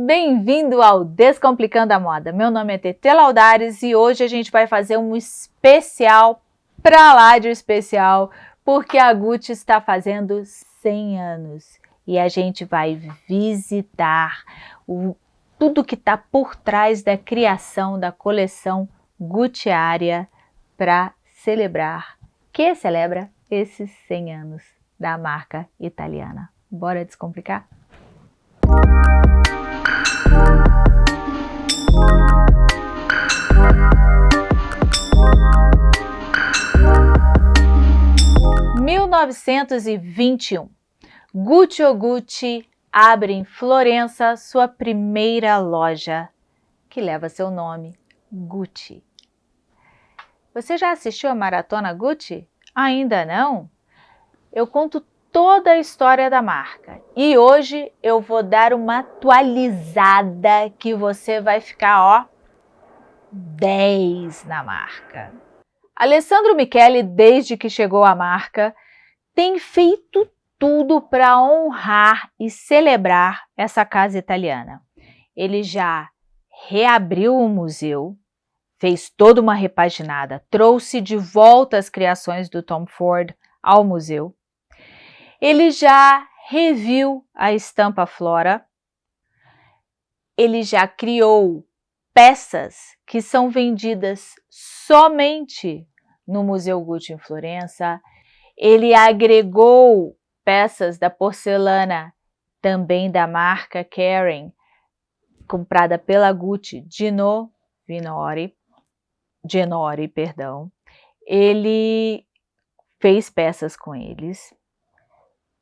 Bem-vindo ao Descomplicando a Moda. Meu nome é Tete Laudares e hoje a gente vai fazer um especial pra lá de especial, porque a Gucci está fazendo 100 anos e a gente vai visitar o, tudo que está por trás da criação da coleção Gucci Aria para celebrar, que celebra esses 100 anos da marca italiana. Bora descomplicar? Mil novecentos e vinte e um, Gucci Gucci abre em Florença sua primeira loja, que leva seu nome, Gucci. Você já assistiu a Maratona Gucci? Ainda não? Eu conto toda a história da marca. E hoje eu vou dar uma atualizada que você vai ficar, ó, 10 na marca. Alessandro Michele, desde que chegou à marca, tem feito tudo para honrar e celebrar essa casa italiana. Ele já reabriu o museu, fez toda uma repaginada, trouxe de volta as criações do Tom Ford ao museu, ele já reviu a estampa Flora, ele já criou peças que são vendidas somente no Museu Gucci em Florença, ele agregou peças da porcelana também da marca Kering, comprada pela Gucci, Gino Vinori, Genori, perdão. Ele fez peças com eles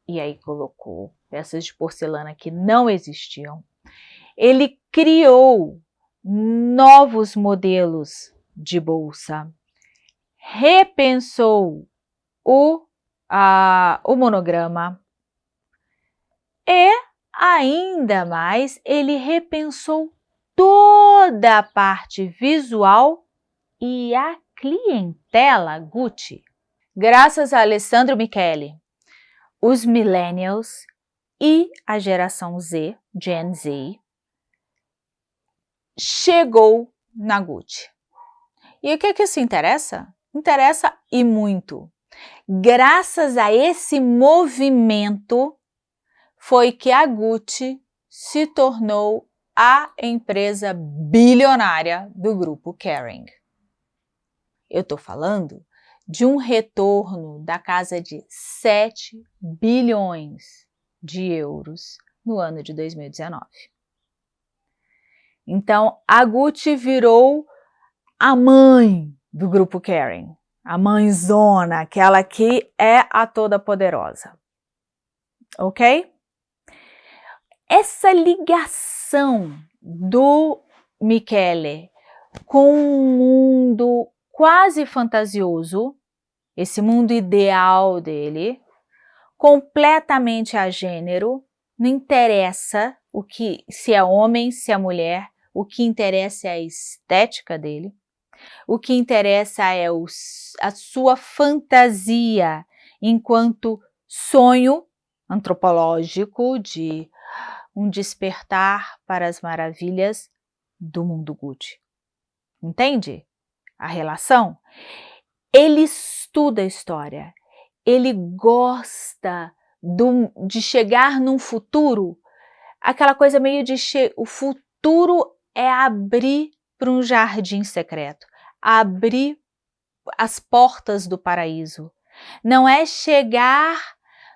e aí colocou peças de porcelana que não existiam. Ele criou novos modelos de bolsa, repensou o, a, o monograma e ainda mais ele repensou toda a parte visual e a clientela Gucci. Graças a Alessandro Michele, os millennials e a geração Z, Gen Z, chegou na Gucci. E o que que isso interessa? Interessa e muito. Graças a esse movimento foi que a Gucci se tornou a empresa bilionária do grupo Kering. Eu estou falando de um retorno da casa de 7 bilhões de euros no ano de 2019. Então, a Gucci virou a mãe do grupo Kering, a mãezona, aquela que é a toda poderosa. Ok? Essa ligação do Michele com um mundo quase fantasioso, esse mundo ideal dele, completamente a gênero, não interessa o que, se é homem, se é mulher, o que interessa é a estética dele, o que interessa é o, a sua fantasia enquanto sonho antropológico de um despertar para as maravilhas do mundo Gucci. Entende? a relação, ele estuda a história, ele gosta do, de chegar num futuro, aquela coisa meio de o futuro é abrir para um jardim secreto, abrir as portas do paraíso. Não é chegar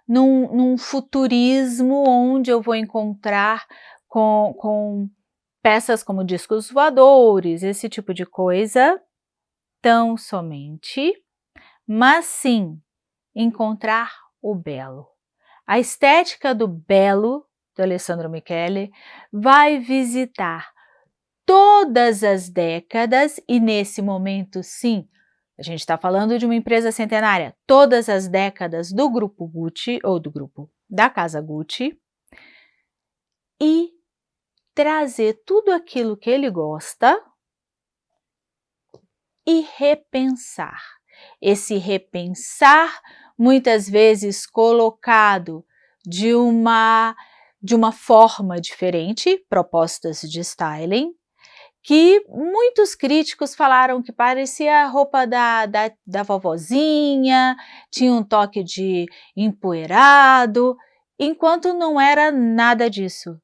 num, num futurismo onde eu vou encontrar com, com peças como discos voadores, esse tipo de coisa, tão somente, mas sim encontrar o belo. A estética do belo, do Alessandro Michele, vai visitar todas as décadas e nesse momento, sim, a gente está falando de uma empresa centenária, todas as décadas do grupo Gucci ou do grupo da casa Gucci e trazer tudo aquilo que ele gosta e repensar. Esse repensar, muitas vezes colocado de uma de uma forma diferente, propostas de styling, que muitos críticos falaram que parecia a roupa da, da, da vovozinha, tinha um toque de empoeirado, enquanto não era nada disso.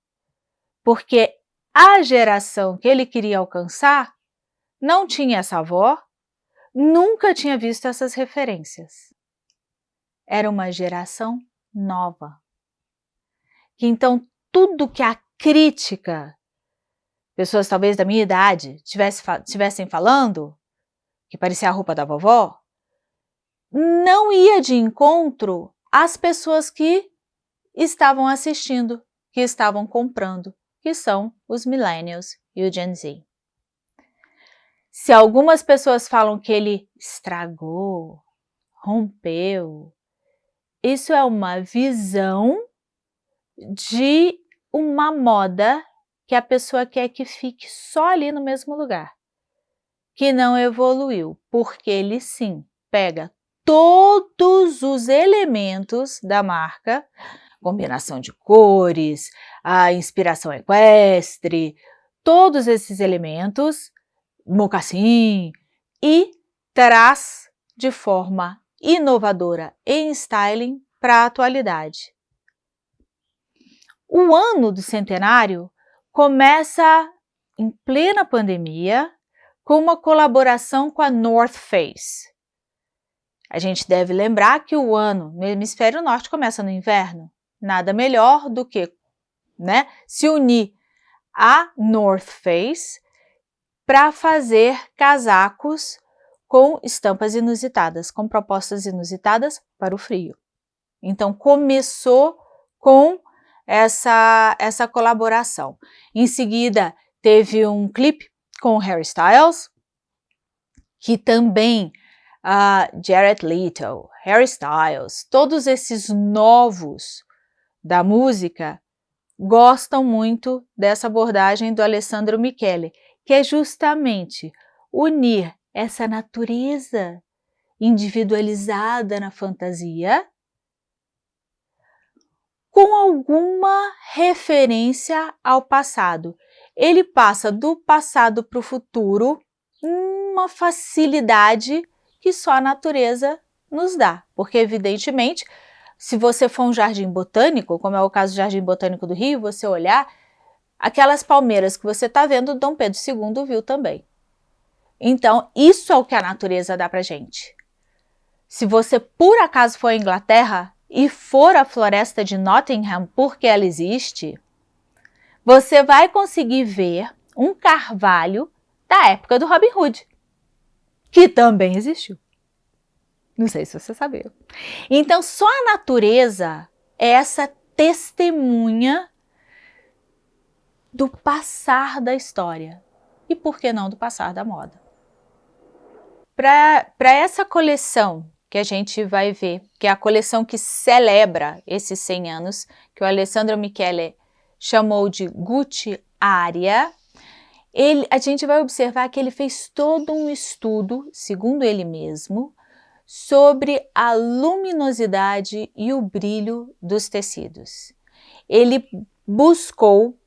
Porque a geração que ele queria alcançar não tinha essa avó, nunca tinha visto essas referências. Era uma geração nova. Então, tudo que a crítica, pessoas talvez da minha idade, tivesse, tivessem falando, que parecia a roupa da vovó, não ia de encontro às pessoas que estavam assistindo, que estavam comprando, que são os millennials e o Gen Z. Se algumas pessoas falam que ele estragou, rompeu, isso é uma visão de uma moda que a pessoa quer que fique só ali no mesmo lugar, que não evoluiu, porque ele sim pega todos os elementos da marca, combinação de cores, a inspiração equestre, todos esses elementos, mocassim, e traz de forma inovadora em styling para a atualidade. O ano do centenário começa em plena pandemia com uma colaboração com a North Face. A gente deve lembrar que o ano no hemisfério norte começa no inverno. Nada melhor do que né, se unir à North Face para fazer casacos com estampas inusitadas, com propostas inusitadas para o frio. Então começou com essa, essa colaboração. Em seguida teve um clipe com Harry Styles, que também uh, Jared Leto, Harry Styles, todos esses novos da música gostam muito dessa abordagem do Alessandro Michele, que é justamente unir essa natureza individualizada na fantasia com alguma referência ao passado. Ele passa do passado para o futuro uma facilidade que só a natureza nos dá, porque evidentemente se você for um jardim botânico, como é o caso do Jardim Botânico do Rio, você olhar, aquelas palmeiras que você está vendo, Dom Pedro II viu também. Então, isso é o que a natureza dá para gente. Se você por acaso for à Inglaterra e for à floresta de Nottingham porque ela existe, você vai conseguir ver um carvalho da época do Robin Hood, que também existiu. Não sei se você sabia. Então, só a natureza é essa testemunha do passar da história. E por que não do passar da moda? Para essa coleção que a gente vai ver, que é a coleção que celebra esses 100 anos, que o Alessandro Michele chamou de Gucci Aria, ele, a gente vai observar que ele fez todo um estudo, segundo ele mesmo, sobre a luminosidade e o brilho dos tecidos. Ele buscou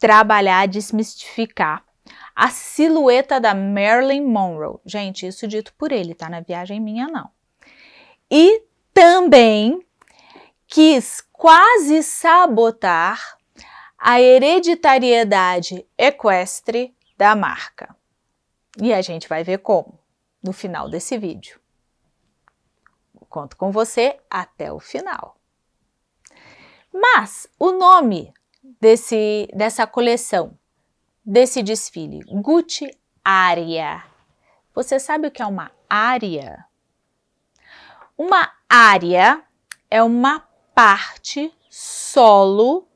trabalhar, desmistificar a silhueta da Marilyn Monroe. Gente, isso dito por ele, tá? Na viagem minha, não. E também quis quase sabotar a hereditariedade equestre da marca. E a gente vai ver como no final desse vídeo. Conto com você até o final. Mas o nome desse, dessa coleção, desse desfile, Gucci Área. Você sabe o que é uma área? Uma área é uma parte solo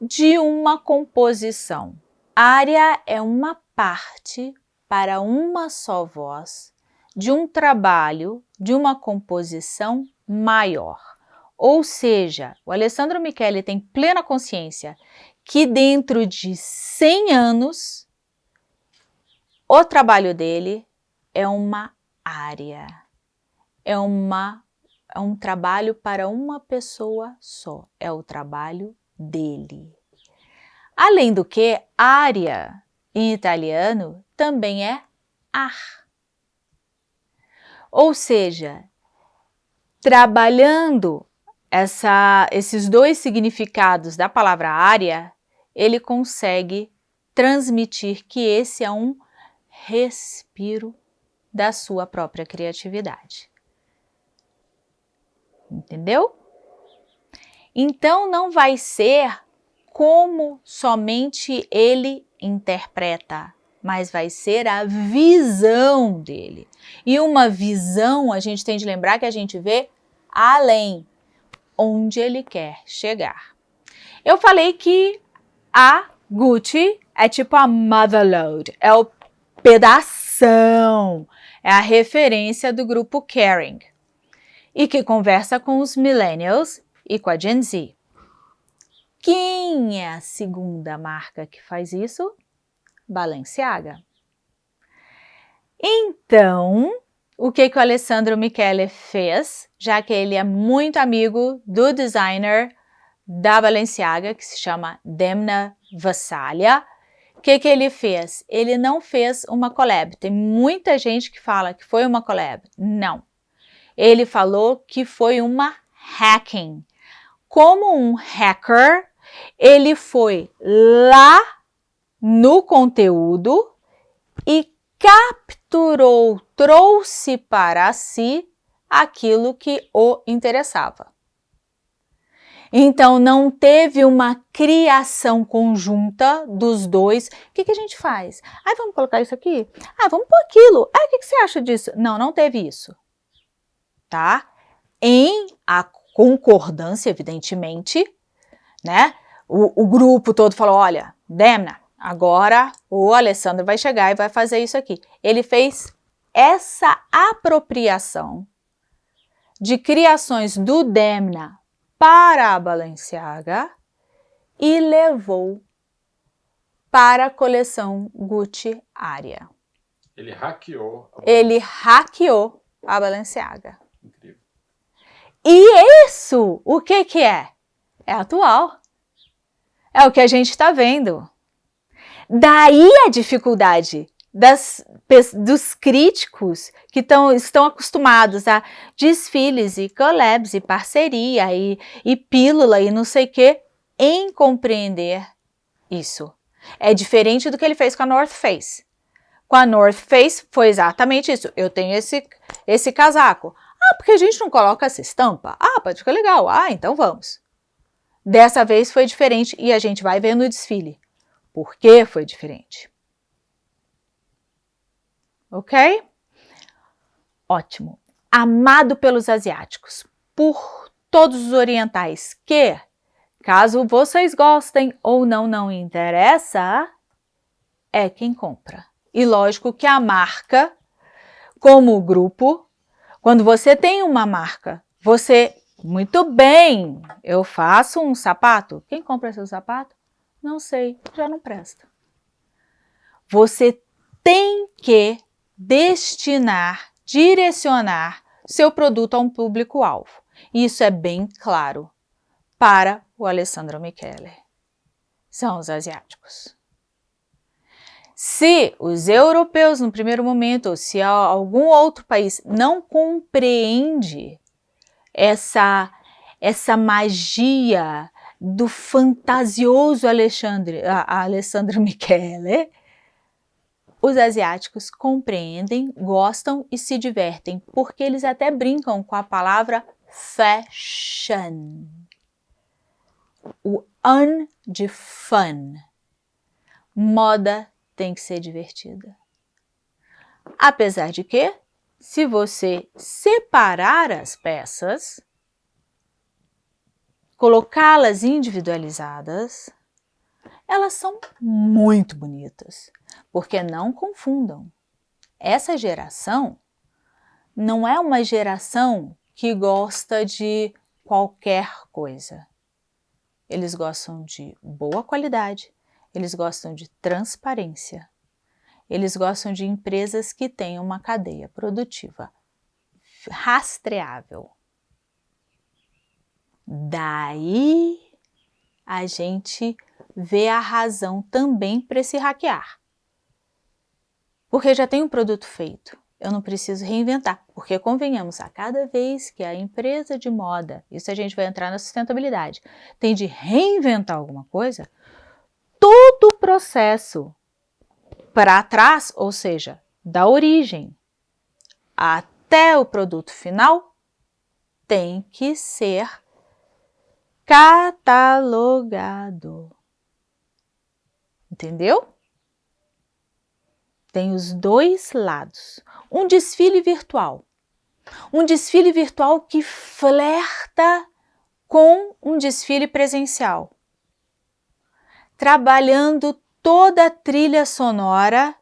de uma composição. Área é uma parte para uma só voz de um trabalho, de uma composição maior. Ou seja, o Alessandro Michele tem plena consciência que dentro de 100 anos, o trabalho dele é uma área, é, uma, é um trabalho para uma pessoa só, é o trabalho dele. Além do que, área em italiano também é ar. Ou seja, trabalhando essa, esses dois significados da palavra área, ele consegue transmitir que esse é um respiro da sua própria criatividade. Entendeu? Então não vai ser como somente ele interpreta, mas vai ser a visão dele. E uma visão, a gente tem de lembrar que a gente vê além, onde ele quer chegar. Eu falei que a Gucci é tipo a motherload, é o pedação, é a referência do grupo Caring e que conversa com os millennials e com a Gen Z. Quem é a segunda marca que faz isso? Balenciaga. Então, o que, que o Alessandro Michele fez, já que ele é muito amigo do designer da Balenciaga, que se chama Demna Vassalha, o que, que ele fez? Ele não fez uma collab. Tem muita gente que fala que foi uma collab. Não. Ele falou que foi uma hacking. Como um hacker, ele foi lá no conteúdo e capturou, trouxe para si aquilo que o interessava. Então, não teve uma criação conjunta dos dois. O que, que a gente faz? Ah, vamos colocar isso aqui? Ah, vamos pôr aquilo. Ah, o que, que você acha disso? Não, não teve isso. Tá? Em a concordância, evidentemente, né? O, o grupo todo falou, olha, Demna, agora o Alessandro vai chegar e vai fazer isso aqui. Ele fez essa apropriação de criações do Demna para a Balenciaga e levou para a coleção Gucci Aria. Ele hackeou. A Ele hackeou a Balenciaga. Incrível. E isso, o que que é? É atual. É o que a gente está vendo. Daí a dificuldade das, dos críticos que tão, estão acostumados a desfiles e collabs e parceria e, e pílula e não sei o que, em compreender isso. É diferente do que ele fez com a North Face. Com a North Face foi exatamente isso. Eu tenho esse, esse casaco. Ah, porque a gente não coloca essa estampa? Ah, pode ficar legal. Ah, então vamos. Dessa vez foi diferente e a gente vai ver no desfile. Por que foi diferente? Ok? Ótimo. Amado pelos asiáticos, por todos os orientais, que, caso vocês gostem ou não, não interessa, é quem compra. E lógico que a marca, como grupo, quando você tem uma marca, você, muito bem, eu faço um sapato. Quem compra seu sapato? Não sei, já não presta. Você tem que destinar, direcionar seu produto a um público-alvo. Isso é bem claro para o Alessandro Michele. São os asiáticos. Se os europeus, no primeiro momento, ou se algum outro país não compreende essa, essa magia do fantasioso Alexandre, Alessandro Michele, os asiáticos compreendem, gostam e se divertem, porque eles até brincam com a palavra fashion. O un de fun. Moda tem que ser divertida. Apesar de que, se você separar as peças, colocá-las individualizadas, elas são muito bonitas, porque não confundam. Essa geração não é uma geração que gosta de qualquer coisa. Eles gostam de boa qualidade, eles gostam de transparência, eles gostam de empresas que tenham uma cadeia produtiva rastreável. Daí a gente vê a razão também para se hackear. Porque já tem um produto feito, eu não preciso reinventar. Porque convenhamos, a cada vez que a empresa de moda, isso a gente vai entrar na sustentabilidade, tem de reinventar alguma coisa, todo o processo para trás, ou seja, da origem até o produto final, tem que ser catalogado. Entendeu? Tem os dois lados. Um desfile virtual. Um desfile virtual que flerta com um desfile presencial. Trabalhando toda a trilha sonora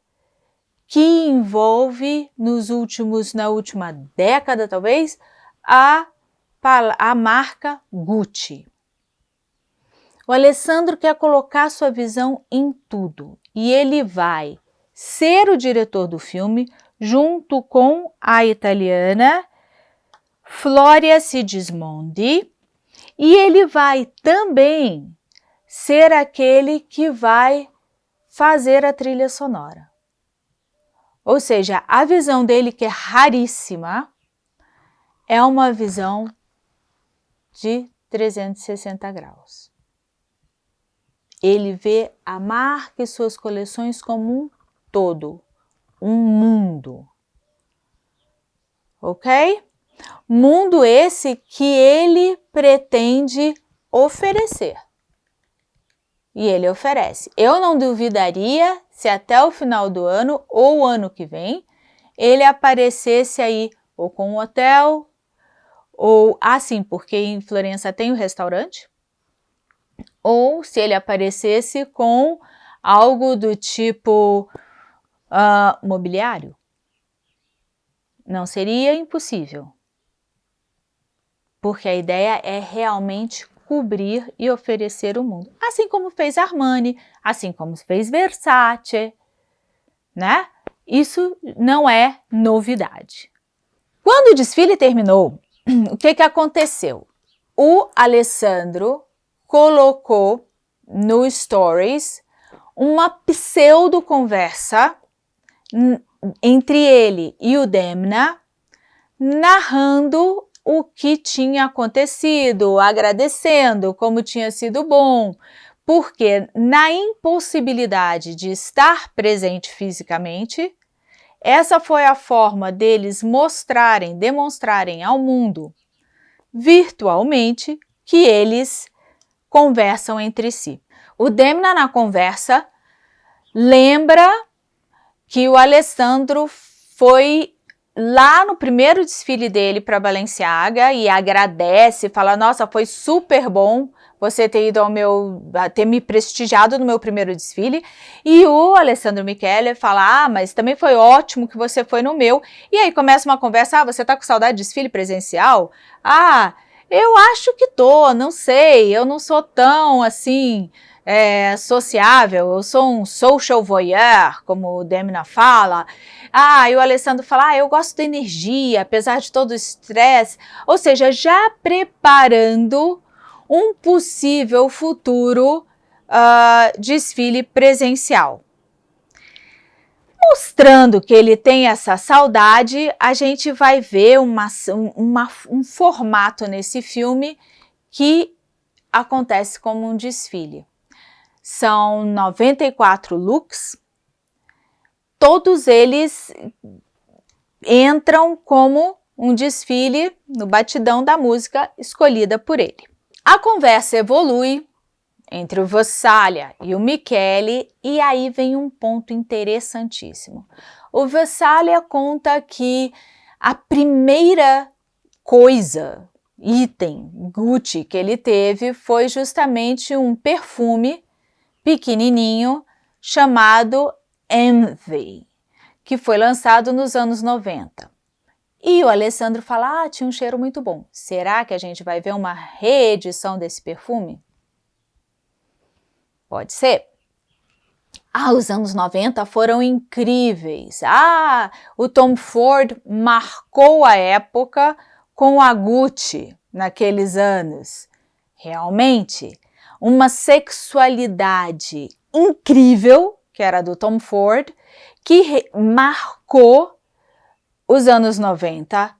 que envolve nos últimos, na última década talvez, a, a marca Gucci. O Alessandro quer colocar sua visão em tudo e ele vai ser o diretor do filme junto com a italiana Floria Sigismondi e ele vai também ser aquele que vai fazer a trilha sonora. Ou seja, a visão dele, que é raríssima, é uma visão de 360 graus. Ele vê a marca e suas coleções como um todo, um mundo. Ok? Mundo esse que ele pretende oferecer. E ele oferece. Eu não duvidaria se até o final do ano ou ano que vem ele aparecesse aí ou com um hotel, ou assim, porque em Florença tem o um restaurante, ou se ele aparecesse com algo do tipo uh, mobiliário. Não seria impossível, porque a ideia é realmente cobrir e oferecer o mundo. Assim como fez Armani, assim como fez Versace, né? Isso não é novidade. Quando o desfile terminou, o que, que aconteceu? O Alessandro colocou no Stories uma pseudo-conversa entre ele e o Demna, narrando o que tinha acontecido, agradecendo como tinha sido bom, porque na impossibilidade de estar presente fisicamente, essa foi a forma deles mostrarem, demonstrarem ao mundo virtualmente que eles conversam entre si. O Demna na conversa lembra que o Alessandro foi lá no primeiro desfile dele para Balenciaga e agradece, fala, nossa, foi super bom você ter ido ao meu, ter me prestigiado no meu primeiro desfile. E o Alessandro Michele fala, ah, mas também foi ótimo que você foi no meu. E aí começa uma conversa, ah, você tá com saudade de desfile presencial? Ah, eu acho que tô, não sei, eu não sou tão assim é, sociável, eu sou um social voyeur, como o Demna fala. Ah, e o Alessandro fala, ah, eu gosto da energia, apesar de todo o estresse. Ou seja, já preparando um possível futuro uh, desfile presencial. Mostrando que ele tem essa saudade, a gente vai ver uma, uma, um formato nesse filme que acontece como um desfile. São 94 looks, todos eles entram como um desfile no batidão da música escolhida por ele. A conversa evolui entre o Vassalha e o Michele e aí vem um ponto interessantíssimo. O Vassalha conta que a primeira coisa, item Gucci que ele teve foi justamente um perfume pequenininho chamado Envy, que foi lançado nos anos 90. E o Alessandro fala, ah, tinha um cheiro muito bom. Será que a gente vai ver uma reedição desse perfume? Pode ser. Ah, os anos 90 foram incríveis. Ah, o Tom Ford marcou a época com a Gucci naqueles anos. Realmente, uma sexualidade incrível, que era do Tom Ford, que marcou os anos 90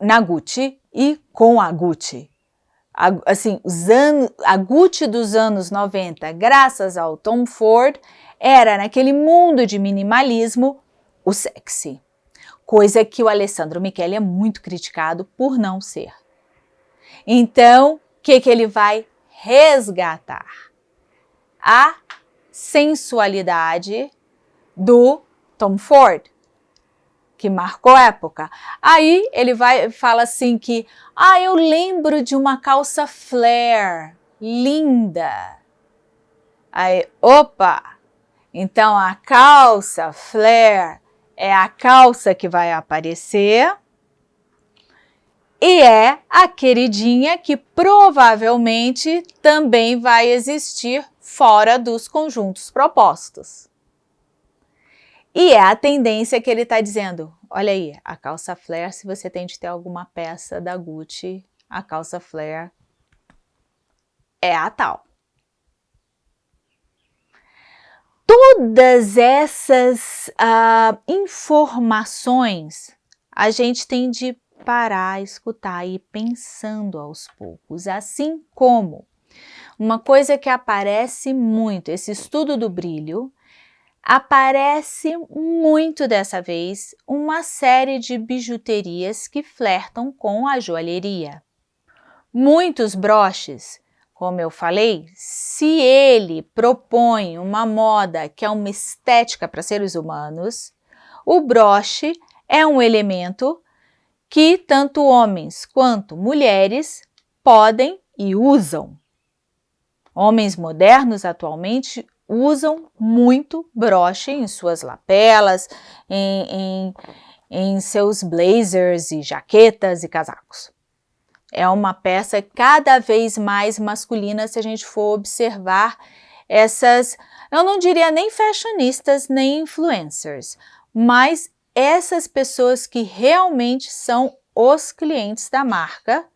na Gucci e com a Gucci. A, assim, os a Gucci dos anos 90, graças ao Tom Ford, era naquele mundo de minimalismo o sexy. Coisa que o Alessandro Michele é muito criticado por não ser. Então, o que, que ele vai resgatar? A sensualidade do Tom Ford que marcou época. Aí ele vai fala assim que, ah, eu lembro de uma calça flare, linda. Aí, opa, então a calça flare é a calça que vai aparecer e é a queridinha que provavelmente também vai existir fora dos conjuntos propostos. E é a tendência que ele está dizendo, olha aí, a calça flare, se você tem de ter alguma peça da Gucci, a calça flare é a tal. Todas essas uh, informações a gente tem de parar, escutar e ir pensando aos poucos, assim como uma coisa que aparece muito, esse estudo do brilho, aparece muito dessa vez uma série de bijuterias que flertam com a joalheria. Muitos broches, como eu falei, se ele propõe uma moda que é uma estética para seres humanos, o broche é um elemento que tanto homens quanto mulheres podem e usam. Homens modernos atualmente usam muito broche em suas lapelas, em, em, em seus blazers e jaquetas e casacos. É uma peça cada vez mais masculina se a gente for observar essas, eu não diria nem fashionistas, nem influencers, mas essas pessoas que realmente são os clientes da marca,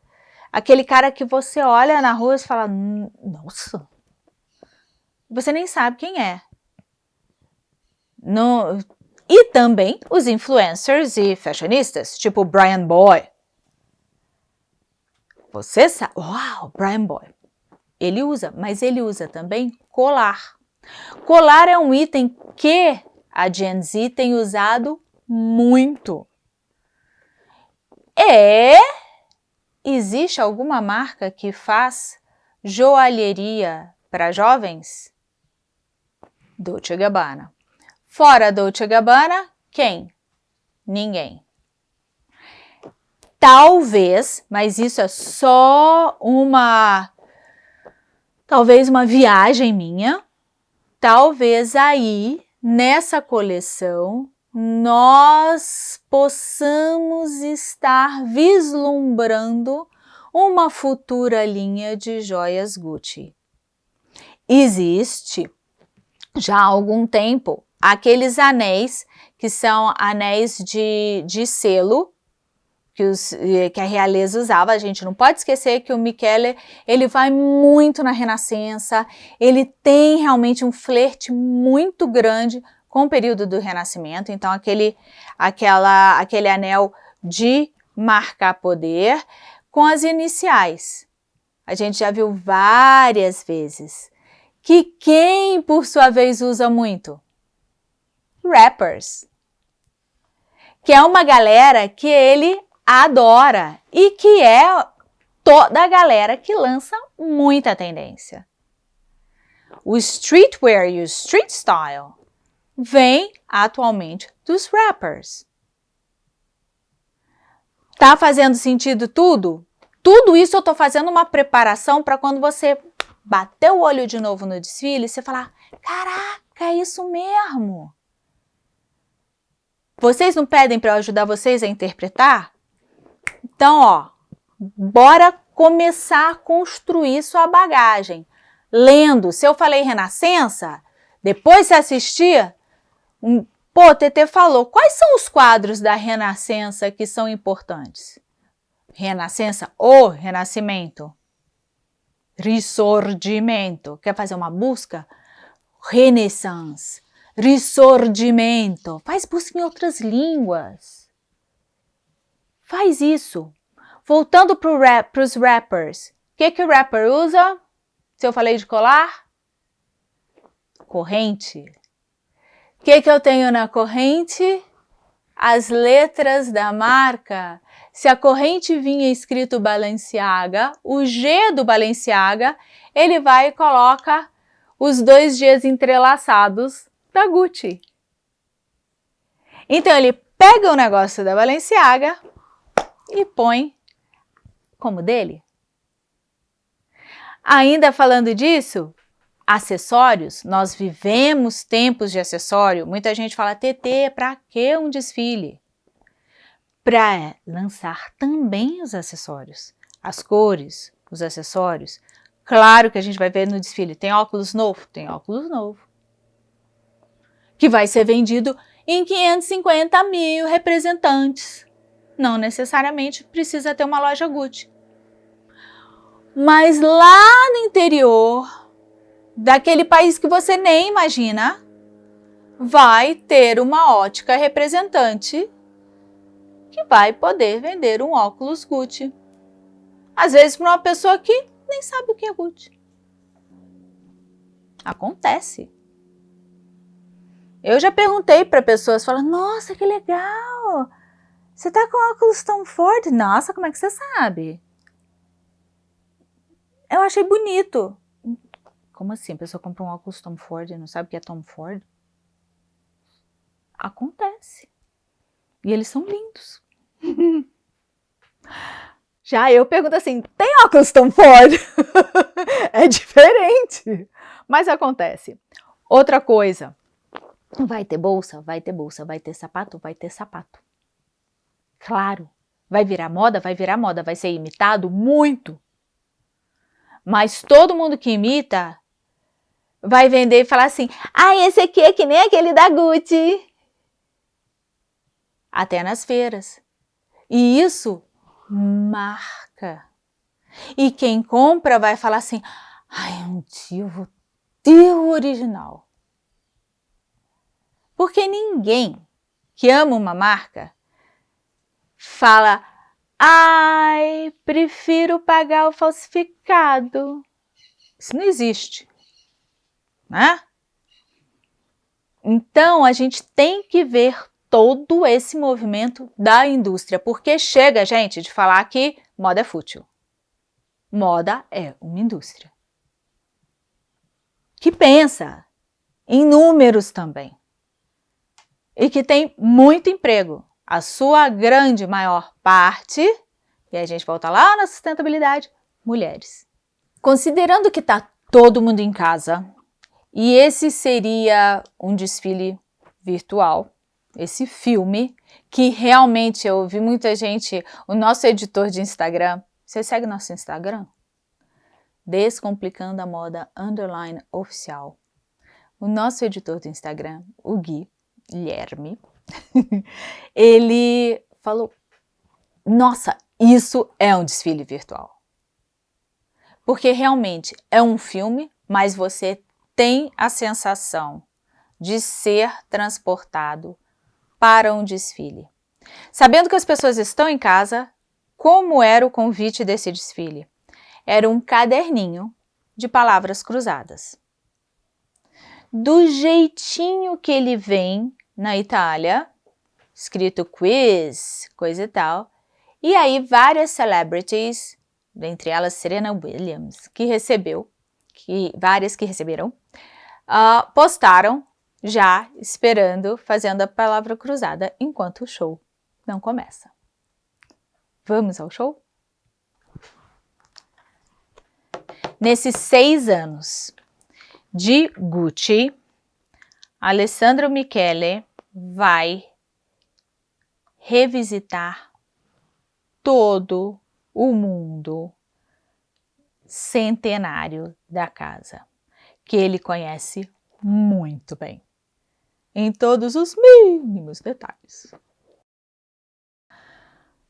aquele cara que você olha na rua e fala, nossa, você nem sabe quem é. No, e também os influencers e fashionistas, tipo Brian Boy. Você sabe, uau, Brian Boy. Ele usa, mas ele usa também colar. Colar é um item que a Gen Z tem usado muito. É, existe alguma marca que faz joalheria para jovens? Dolce Gabbana. Fora Dolce Gabbana, quem? Ninguém. Talvez, mas isso é só uma, talvez uma viagem minha, talvez aí, nessa coleção, nós possamos estar vislumbrando uma futura linha de joias Gucci. Existe já há algum tempo aqueles anéis que são anéis de, de selo que, os, que, a realeza usava. A gente não pode esquecer que o Michele, ele vai muito na Renascença, ele tem realmente um flerte muito grande com o período do Renascimento, então aquele, aquela, aquele anel de marcar poder com as iniciais. A gente já viu várias vezes que quem, por sua vez, usa muito? Rappers. Que é uma galera que ele adora e que é toda a galera que lança muita tendência. O streetwear e o street style vem atualmente dos rappers. Tá fazendo sentido tudo? Tudo isso eu tô fazendo uma preparação para quando você bater o olho de novo no desfile e você falar, caraca, é isso mesmo. Vocês não pedem para eu ajudar vocês a interpretar? Então, ó, bora começar a construir sua bagagem. Lendo, se eu falei Renascença, depois você assistir, pô, TT falou, quais são os quadros da Renascença que são importantes? Renascença ou Renascimento? Risorgimento. Quer fazer uma busca? Renaissance. Risorgimento. Faz busca em outras línguas. Faz isso. Voltando para rap, os rappers. O que, que o rapper usa? Se eu falei de colar? Corrente. Que, que eu tenho na corrente? As letras da marca. Se a corrente vinha escrito Balenciaga, o G do Balenciaga, ele vai e coloca os dois Gs entrelaçados da Gucci. Então ele pega o negócio da Balenciaga e põe como dele. Ainda falando disso, acessórios, nós vivemos tempos de acessório. Muita gente fala, TT, para que um desfile? para lançar também os acessórios, as cores, os acessórios. Claro que a gente vai ver no desfile, tem óculos novo? Tem óculos novo. Que vai ser vendido em 550 mil representantes. Não necessariamente precisa ter uma loja Gucci. Mas lá no interior, daquele país que você nem imagina, vai ter uma ótica representante que vai poder vender um óculos Gucci. Às vezes para uma pessoa que nem sabe o que é Gucci. Acontece. Eu já perguntei para pessoas, falam, nossa, que legal! Você tá com óculos Tom Ford? Nossa, como é que você sabe? Eu achei bonito. Como assim? A pessoa compra um óculos Tom Ford e não sabe o que é Tom Ford? Acontece. E eles são lindos. Já eu pergunto assim, tem óculos Tom Ford? é diferente, mas acontece. Outra coisa, vai ter bolsa? Vai ter bolsa. Vai ter sapato? Vai ter sapato. Claro, vai virar moda? Vai virar moda. Vai ser imitado? Muito. Mas todo mundo que imita vai vender e falar assim, ah, esse aqui é que nem aquele da Gucci. Até nas feiras. E isso marca. E quem compra vai falar assim, ai, um dia eu vou ter o original. Porque ninguém que ama uma marca fala, ai, prefiro pagar o falsificado. Isso não existe, né? Então, a gente tem que ver todo esse movimento da indústria, porque chega, gente, de falar que moda é fútil. Moda é uma indústria. Que pensa em números também. E que tem muito emprego. A sua grande maior parte, e a gente volta lá na sustentabilidade, mulheres. Considerando que está todo mundo em casa, e esse seria um desfile virtual, esse filme, que realmente eu ouvi muita gente, o nosso editor de Instagram, você segue nosso Instagram? Descomplicando a Moda Underline Oficial. O nosso editor do Instagram, o Gui, Guilherme, ele falou, nossa, isso é um desfile virtual. Porque realmente é um filme, mas você tem a sensação de ser transportado para um desfile. Sabendo que as pessoas estão em casa, como era o convite desse desfile? Era um caderninho de palavras cruzadas. Do jeitinho que ele vem na Itália, escrito quiz, coisa e tal, e aí várias celebrities, dentre elas Serena Williams, que recebeu, que várias que receberam, uh, postaram já esperando, fazendo a palavra cruzada enquanto o show não começa. Vamos ao show? Nesses seis anos de Gucci, Alessandro Michele vai revisitar todo o mundo centenário da casa, que ele conhece muito bem em todos os mínimos detalhes.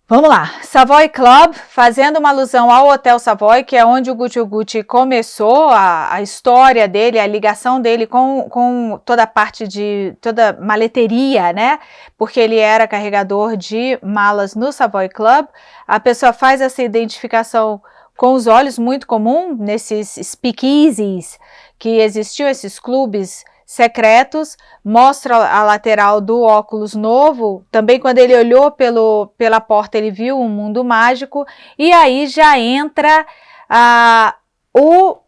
Vamos lá, Savoy Club, fazendo uma alusão ao Hotel Savoy, que é onde o Gucci Gucci começou a, a história dele, a ligação dele com, com toda a parte de, toda maleteria, né? Porque ele era carregador de malas no Savoy Club. A pessoa faz essa identificação com os olhos, muito comum nesses speakeasies que existiam, esses clubes secretos, mostra a lateral do óculos novo, também quando ele olhou pelo, pela porta ele viu um mundo mágico, e aí já entra ah, o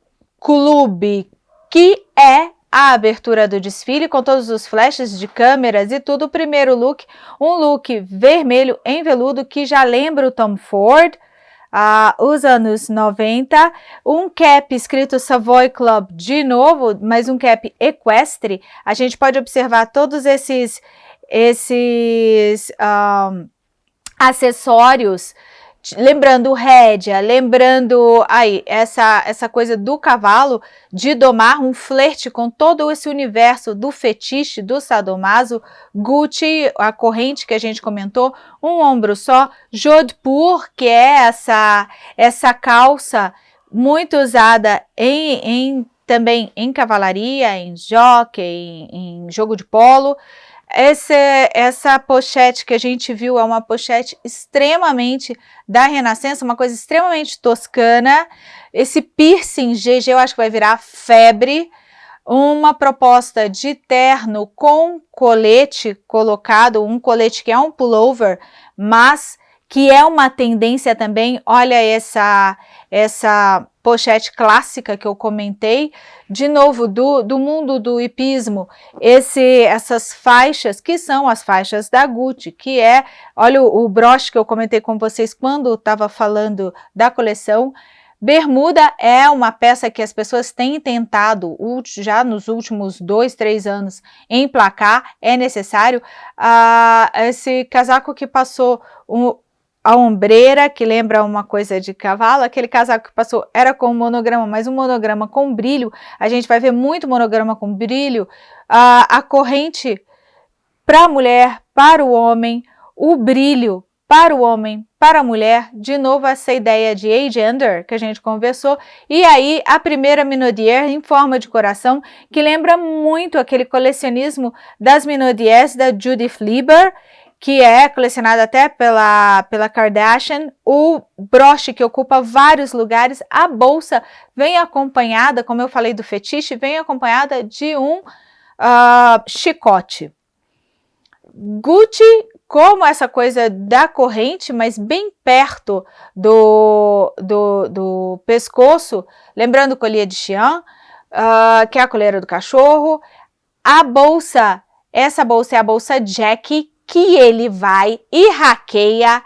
clube, que é a abertura do desfile com todos os flashes de câmeras e tudo, o primeiro look, um look vermelho em veludo que já lembra o Tom Ford, ah, os anos 90, um cap escrito Savoy Club de novo, mas um cap equestre, a gente pode observar todos esses, esses um, acessórios lembrando rédea, lembrando aí essa, essa coisa do cavalo de domar um flerte com todo esse universo do fetiche, do sadomaso, Gucci, a corrente que a gente comentou, um ombro só, Jodhpur, que é essa, essa calça muito usada em, em também em cavalaria, em jockey, em, em jogo de polo, essa, essa pochete que a gente viu é uma pochete extremamente da Renascença, uma coisa extremamente toscana. Esse piercing GG eu acho que vai virar febre. Uma proposta de terno com colete colocado, um colete que é um pullover, mas que é uma tendência também, olha essa, essa pochete clássica que eu comentei, de novo, do, do mundo do hipismo, esse, essas faixas, que são as faixas da Gucci, que é, olha o, o broche que eu comentei com vocês quando estava falando da coleção, Bermuda é uma peça que as pessoas têm tentado já nos últimos dois, três anos emplacar, é necessário. Ah, esse casaco que passou um, a ombreira, que lembra uma coisa de cavalo, aquele casaco que passou era com monograma, mas um monograma com brilho, a gente vai ver muito monograma com brilho, a, a corrente para a mulher, para o homem, o brilho para o homem, para a mulher, de novo essa ideia de agender que a gente conversou, e aí a primeira Minaudière em forma de coração, que lembra muito aquele colecionismo das Minaudières da Judith Lieber, que é colecionado até pela, pela Kardashian, o broche que ocupa vários lugares, a bolsa vem acompanhada, como eu falei do fetiche, vem acompanhada de um uh, chicote. Gucci, como essa coisa da corrente, mas bem perto do, do, do pescoço, lembrando colher de Xian, uh, que é a coleira do cachorro, a bolsa, essa bolsa é a bolsa Jack, que ele vai e hackeia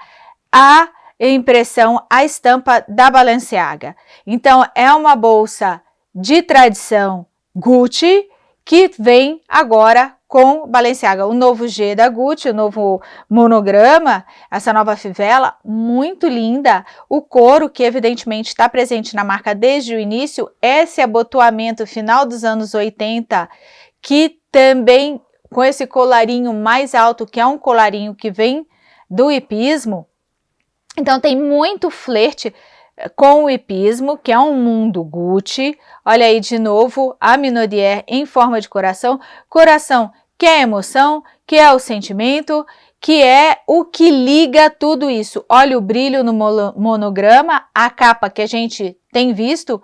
a impressão, a estampa da Balenciaga. Então, é uma bolsa de tradição Gucci que vem agora com Balenciaga, o novo G da Gucci, o novo monograma, essa nova fivela, muito linda, o couro que evidentemente está presente na marca desde o início, esse abotoamento final dos anos 80, que também com esse colarinho mais alto, que é um colarinho que vem do hipismo. Então tem muito flerte eh, com o hipismo, que é um mundo Gucci. Olha aí de novo a Minaudière em forma de coração. Coração que é emoção, que é o sentimento, que é o que liga tudo isso. Olha o brilho no monograma, a capa que a gente tem visto,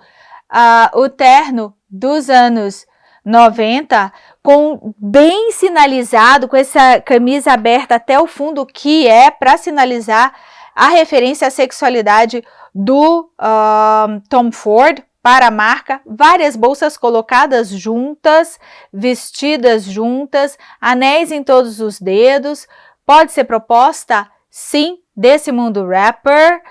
uh, o terno dos anos 90, com bem sinalizado, com essa camisa aberta até o fundo, que é para sinalizar a referência à sexualidade do uh, Tom Ford para a marca, várias bolsas colocadas juntas, vestidas juntas, anéis em todos os dedos, pode ser proposta, sim, desse mundo rapper,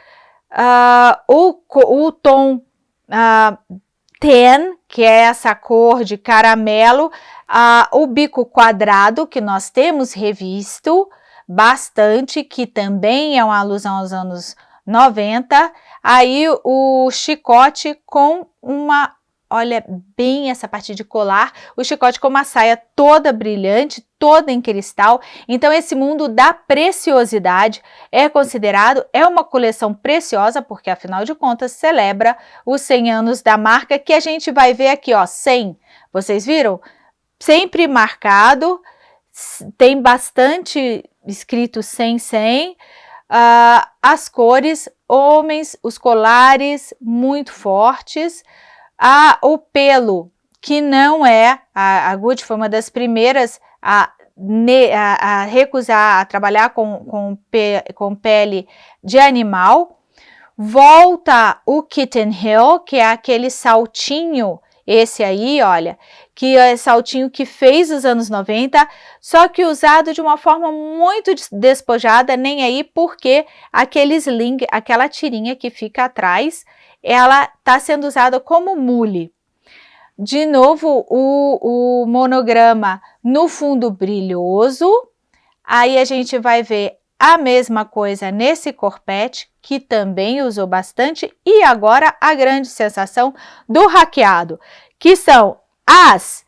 uh, o, o tom uh, ten, que é essa cor de caramelo, uh, o bico quadrado, que nós temos revisto bastante, que também é uma alusão aos anos 90, aí o chicote com uma olha bem essa parte de colar, o chicote com uma saia toda brilhante, toda em cristal. Então esse mundo da preciosidade é considerado, é uma coleção preciosa, porque afinal de contas celebra os 100 anos da marca, que a gente vai ver aqui, ó, 100. Vocês viram? Sempre marcado, tem bastante escrito 100, 100. Uh, as cores, homens, os colares muito fortes, ah, o pelo, que não é, a, a Gucci foi uma das primeiras a, a, a recusar a trabalhar com, com, pe, com pele de animal, volta o Kitten Hill, que é aquele saltinho, esse aí, olha, que é saltinho que fez os anos 90, só que usado de uma forma muito despojada, nem aí porque aquele sling, aquela tirinha que fica atrás, ela está sendo usada como mule. De novo, o, o monograma no fundo brilhoso, aí a gente vai ver a mesma coisa nesse corpete, que também usou bastante, e agora a grande sensação do hackeado, que são as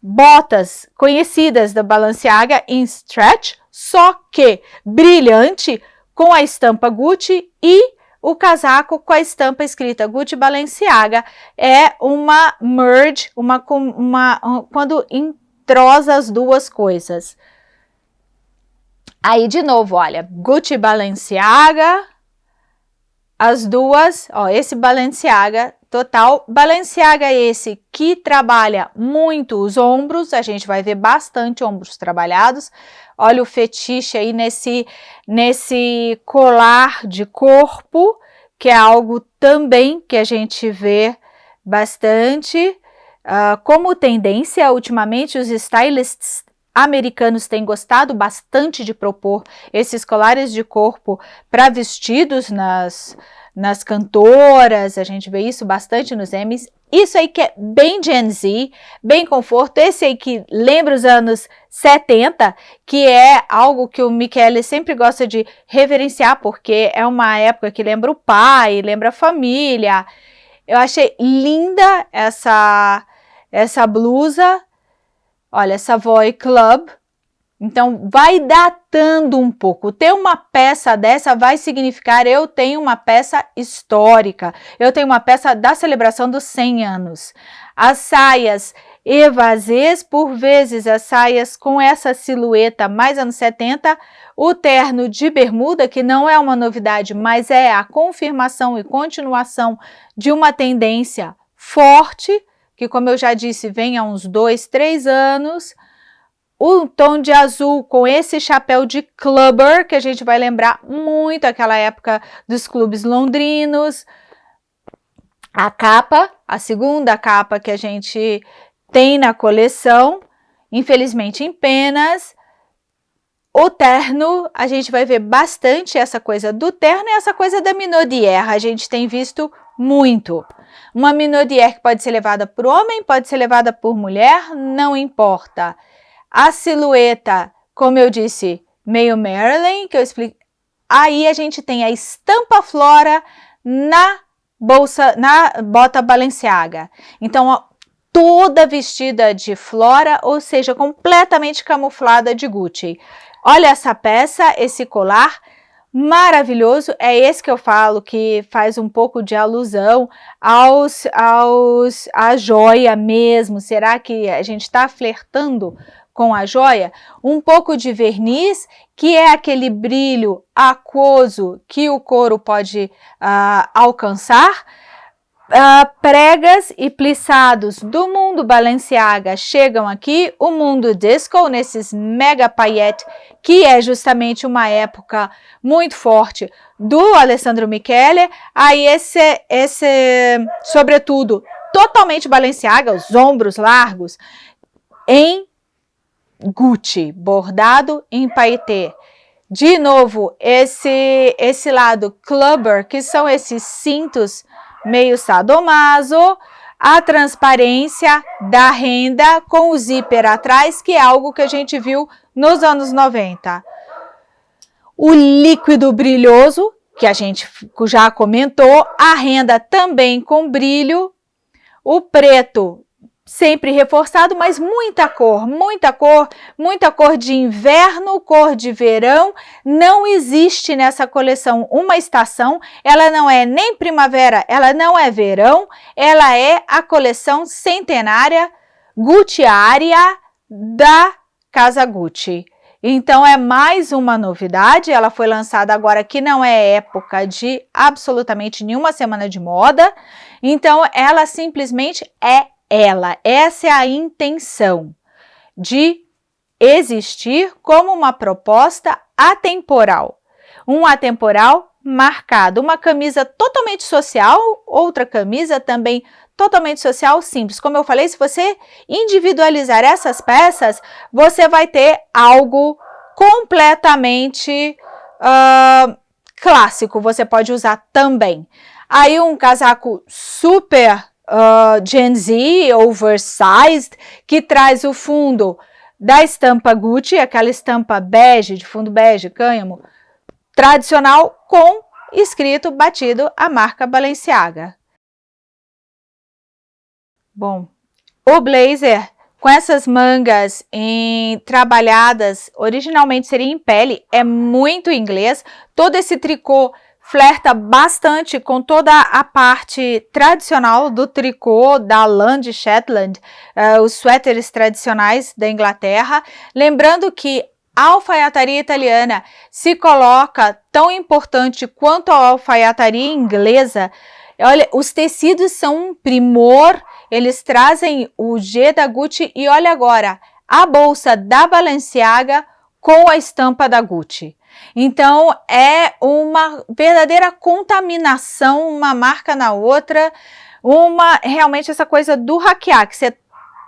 botas conhecidas da Balenciaga em stretch, só que brilhante, com a estampa Gucci e o casaco com a estampa escrita Gucci Balenciaga. É uma merge, uma, uma, quando entrosa as duas coisas. Aí, de novo, olha, Gucci Balenciaga, as duas, ó, esse Balenciaga total. Balenciaga é esse que trabalha muito os ombros, a gente vai ver bastante ombros trabalhados. Olha o fetiche aí nesse, nesse colar de corpo, que é algo também que a gente vê bastante. Uh, como tendência, ultimamente os stylists americanos têm gostado bastante de propor esses colares de corpo para vestidos nas, nas cantoras, a gente vê isso bastante nos Emmys. Isso aí que é bem Gen Z, bem conforto, esse aí que lembra os anos 70, que é algo que o Michele sempre gosta de reverenciar, porque é uma época que lembra o pai, lembra a família. Eu achei linda essa, essa blusa, olha, Savoy Club, então, vai datando um pouco. Ter uma peça dessa vai significar eu tenho uma peça histórica, eu tenho uma peça da celebração dos 100 anos. As saias evasês, por vezes as saias com essa silhueta mais anos 70, o terno de bermuda, que não é uma novidade, mas é a confirmação e continuação de uma tendência forte, que como eu já disse, vem há uns dois, três anos, o tom de azul com esse chapéu de clubber, que a gente vai lembrar muito aquela época dos clubes londrinos. A capa, a segunda capa que a gente tem na coleção, infelizmente em penas. O terno, a gente vai ver bastante essa coisa do terno e essa coisa da minaudière, a gente tem visto muito. Uma minaudière que pode ser levada por homem, pode ser levada por mulher, não importa. A silhueta, como eu disse, meio Marilyn, que eu explico. Aí a gente tem a estampa Flora na bolsa, na bota Balenciaga. Então, ó, toda vestida de Flora, ou seja, completamente camuflada de Gucci. Olha essa peça, esse colar maravilhoso, é esse que eu falo que faz um pouco de alusão aos, aos a joia mesmo, será que a gente está flertando com a joia, um pouco de verniz, que é aquele brilho aquoso que o couro pode uh, alcançar, Uh, pregas e plissados do mundo Balenciaga chegam aqui, o mundo disco, nesses mega paillettes, que é justamente uma época muito forte do Alessandro Michele, aí esse, esse sobretudo, totalmente Balenciaga, os ombros largos, em Gucci, bordado em paetê. De novo, esse, esse lado clubber, que são esses cintos meio sadomaso, a transparência da renda com o zíper atrás, que é algo que a gente viu nos anos 90. O líquido brilhoso, que a gente já comentou, a renda também com brilho, o preto sempre reforçado, mas muita cor, muita cor, muita cor de inverno, cor de verão. Não existe nessa coleção uma estação, ela não é nem primavera, ela não é verão, ela é a coleção centenária Gucciaria da Casa Gucci. Então é mais uma novidade, ela foi lançada agora que não é época de absolutamente nenhuma semana de moda, então ela simplesmente é ela. Essa é a intenção de existir como uma proposta atemporal. Um atemporal marcado, uma camisa totalmente social, outra camisa também totalmente social, simples. Como eu falei, se você individualizar essas peças, você vai ter algo completamente uh, clássico, você pode usar também. Aí um casaco super uh, Gen Z, oversized, que traz o fundo da estampa Gucci, aquela estampa bege, de fundo bege, cânhamo, tradicional, com escrito, batido, a marca Balenciaga. Bom, o blazer com essas mangas em, trabalhadas, originalmente seria em pele, é muito inglês. Todo esse tricô flerta bastante com toda a parte tradicional do tricô da lã de Shetland, uh, os suéteres tradicionais da Inglaterra. Lembrando que a alfaiataria italiana se coloca tão importante quanto a alfaiataria inglesa. Olha, os tecidos são um primor eles trazem o G da Gucci e olha agora, a bolsa da Balenciaga com a estampa da Gucci. Então, é uma verdadeira contaminação, uma marca na outra, uma realmente essa coisa do hackear, que você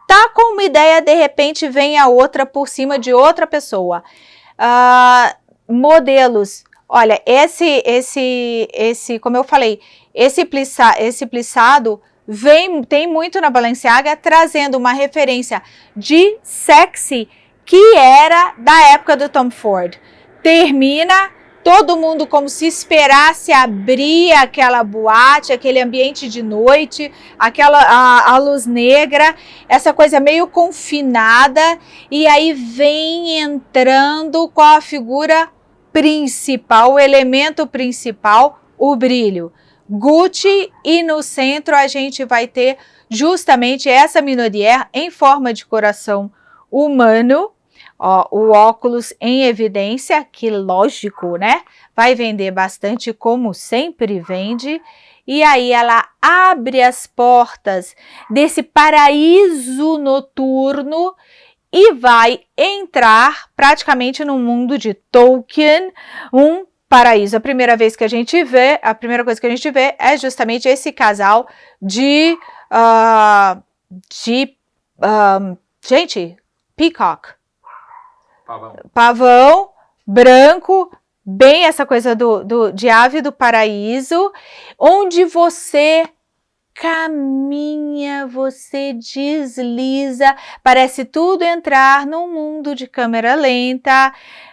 tá com uma ideia, de repente vem a outra por cima de outra pessoa. Uh, modelos, olha, esse, esse, esse, como eu falei, esse, plissa, esse plissado vem, tem muito na Balenciaga, trazendo uma referência de sexy que era da época do Tom Ford. Termina todo mundo como se esperasse abrir aquela boate, aquele ambiente de noite, aquela a, a, luz negra, essa coisa meio confinada, e aí vem entrando com a figura principal, o elemento principal, o brilho. Gucci e no centro a gente vai ter justamente essa minoria em forma de coração humano, ó, o óculos em evidência, que lógico, né? Vai vender bastante como sempre vende, e aí ela abre as portas desse paraíso noturno e vai entrar praticamente no mundo de Tolkien, um paraíso. A primeira vez que a gente vê, a primeira coisa que a gente vê é justamente esse casal de, uh, de um, gente, peacock. Pavão. Pavão, branco, bem essa coisa do, do, de ave do paraíso, onde você caminha, você desliza, parece tudo entrar num mundo de câmera lenta,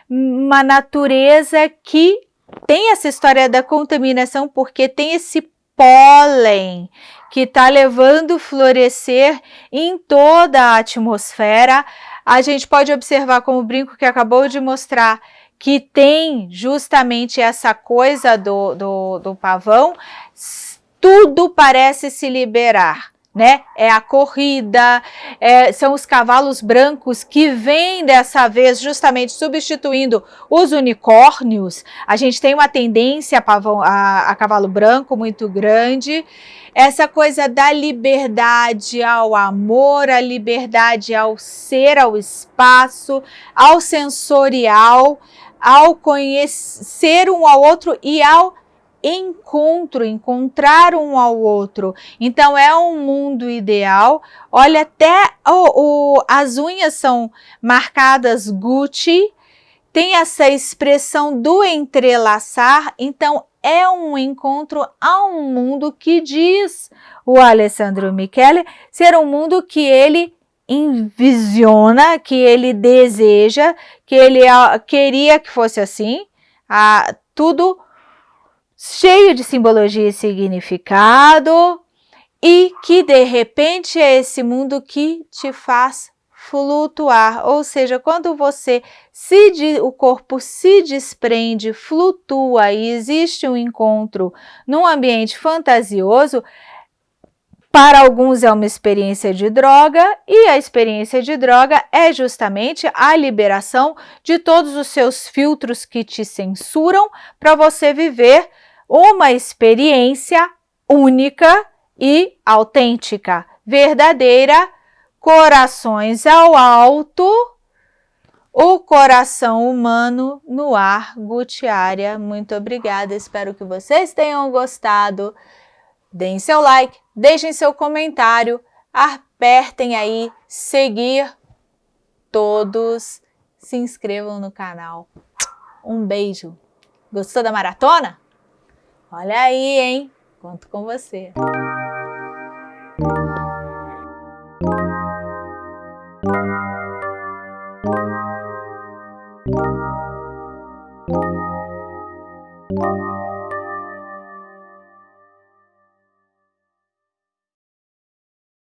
uma natureza que tem essa história da contaminação porque tem esse pólen que está levando florescer em toda a atmosfera. A gente pode observar como o brinco que acabou de mostrar que tem justamente essa coisa do, do, do pavão, tudo parece se liberar né? É a corrida, é, são os cavalos brancos que vêm dessa vez justamente substituindo os unicórnios. A gente tem uma tendência a, pavão, a, a cavalo branco muito grande. Essa coisa da liberdade ao amor, a liberdade ao ser, ao espaço, ao sensorial, ao conhecer um ao outro e ao encontro, encontrar um ao outro. Então é um mundo ideal. Olha, até o, o, as unhas são marcadas Gucci, tem essa expressão do entrelaçar, então é um encontro a um mundo que diz o Alessandro Michele ser um mundo que ele envisiona, que ele deseja, que ele ah, queria que fosse assim, ah, tudo cheio de simbologia e significado, e que de repente é esse mundo que te faz flutuar, ou seja, quando você se o corpo se desprende, flutua e existe um encontro num ambiente fantasioso, para alguns é uma experiência de droga e a experiência de droga é justamente a liberação de todos os seus filtros que te censuram para você viver uma experiência única e autêntica, verdadeira, corações ao alto, o coração humano no ar, Gutiária. Muito obrigada, espero que vocês tenham gostado. Deem seu like, deixem seu comentário, apertem aí seguir todos, se inscrevam no canal. Um beijo. Gostou da maratona? Olha aí, hein? Conto com você.